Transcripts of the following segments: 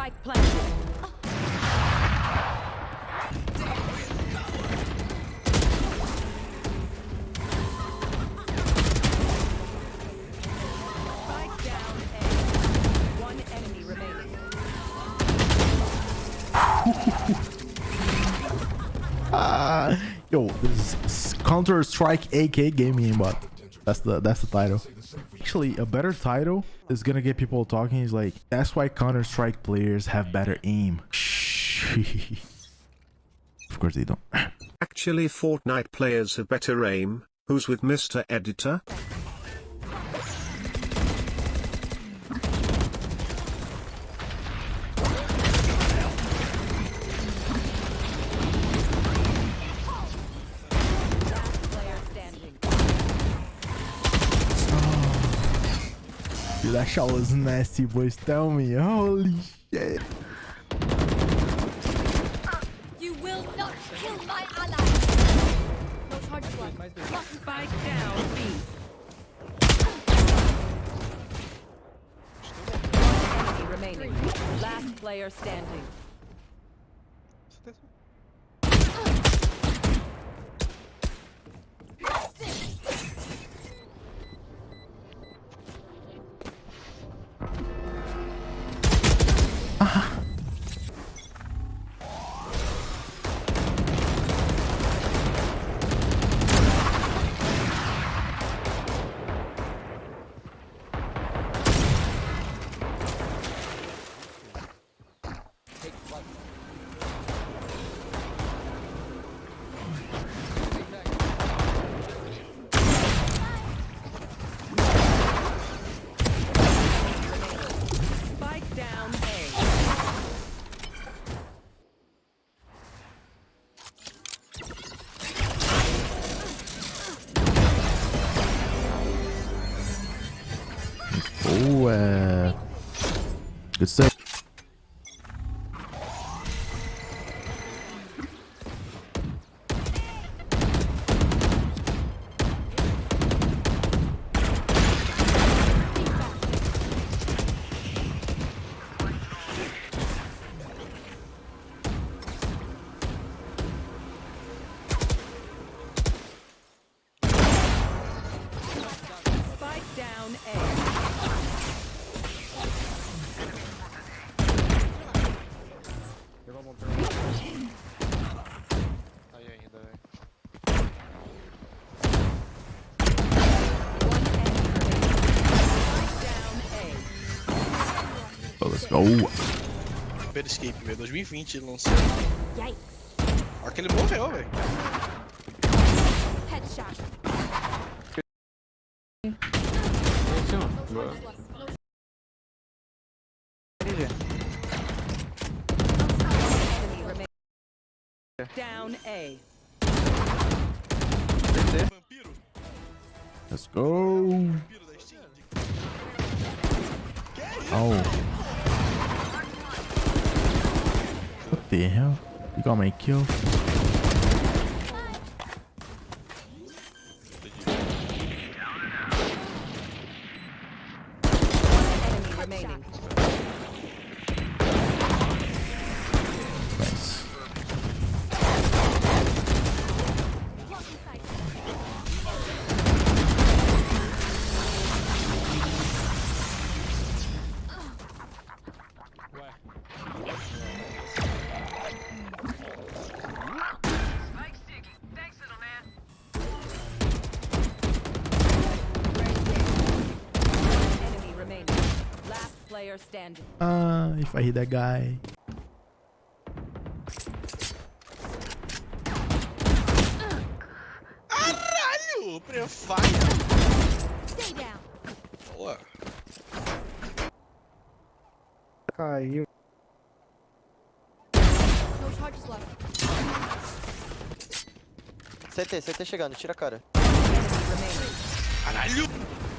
Spike planted. Spike down A. One enemy remaining. Ah, yo, this is Counter Strike AK gaming but That's the that's the title. Actually, a better title is gonna get people talking. Is like that's why Counter Strike players have better aim. of course they don't. Actually Fortnite players have better aim, who's with Mr. Editor? Player standing. Was nasty, boys. Tell me, holy shit. You will not kill my ally. Left. Spike down. Remaining. Last player standing. Down A. Aí ainda, velho. One enemy remaining. Spike down A. Oh, let's go. Super Escape, velho. 2020 ele lançou. Yikes. A hora que ele morreu, velho. Headshot. Down A. Let's go. Vampiro da Steam? Oh. What the hell? You got my kill? Enemy remaining. Last player standing. Uh, if I hit that guy. Caralho! Prefire! Stay down. Boa. Caiu. No charges left. CT, CT chegando, tira a cara. Enemy remaining. Caralho!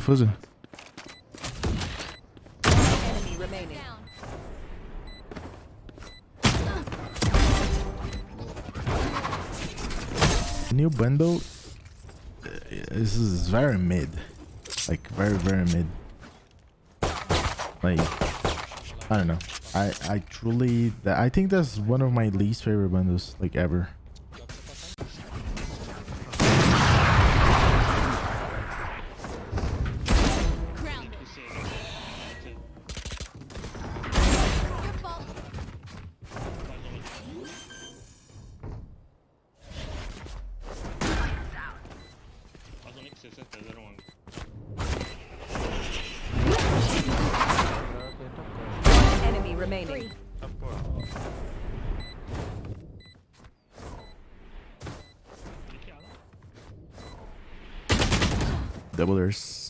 Fuzzy. New bundle. uh, This is very mid. Like very very mid. Like I don't know. I I truly I think that's one of my least favorite bundles like ever. One enemy remaining. Doublers. One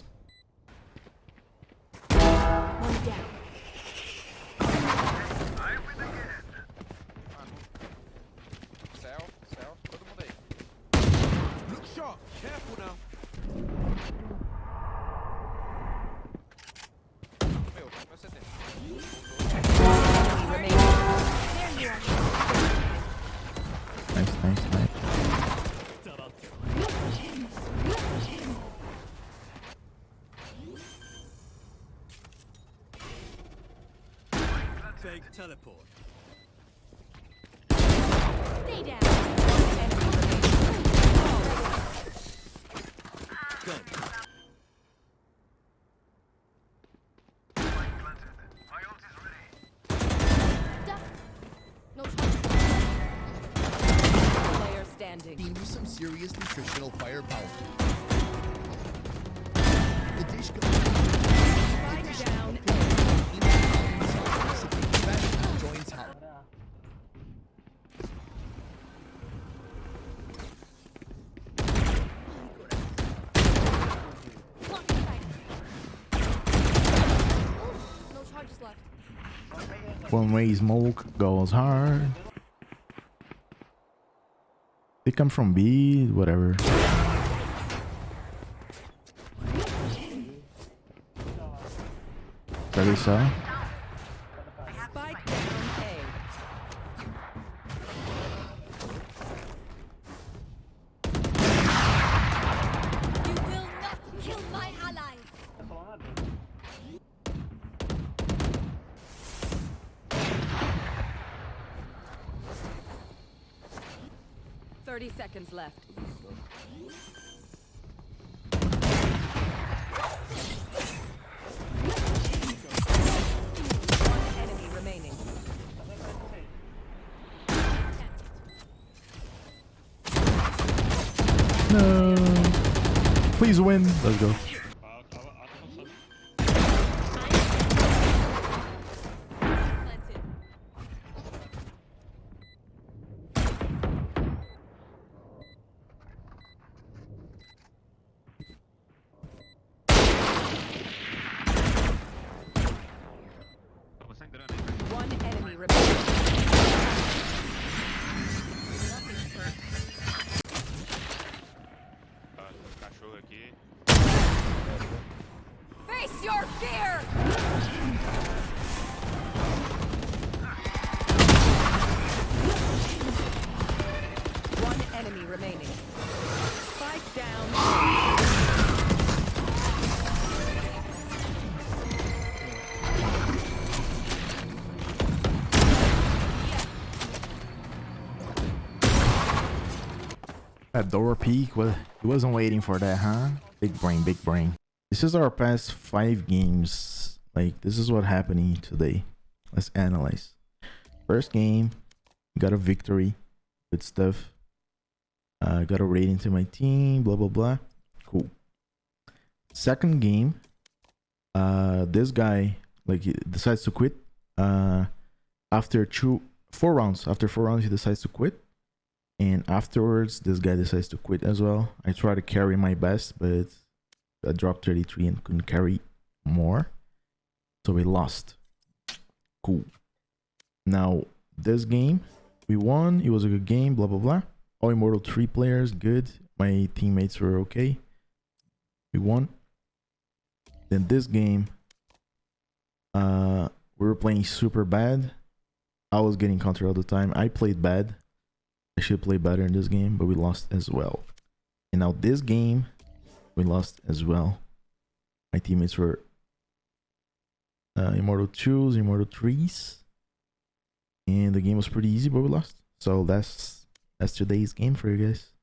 Stay down. Enemy remaining. Duck. No shot. Player standing. Team with some serious nutritional firepower. The dish Spike down. One way smoke goes hard. They come from B, whatever. Ready, saw? 30 seconds left. One enemy remaining. No. Please win. Let's go. That door peek well, he wasn't waiting for that, huh? Big brain, big brain. This is our past five games. Like this is what happening today. Let's analyze. First game, got a victory. Good stuff. Uh, got a rating to my team. Blah blah blah. Cool. Second game, uh, this guy like decides to quit. Uh, after two, four rounds. After four rounds, he decides to quit and afterwards this guy decides to quit as well i try to carry my best but i dropped 33 and couldn't carry more so we lost cool now this game we won. It was a good game. Blah blah blah. All Immortal three players, good. My teammates were okay. We won. Then this game, uh, we were playing super bad. I was getting counter all the time. I played bad. I should play better in this game, but we lost as well. And now this game, we lost as well. My teammates were uh, Immortal 2s, Immortal 3s. And the game was pretty easy, but we lost. So that's that's today's game for you guys.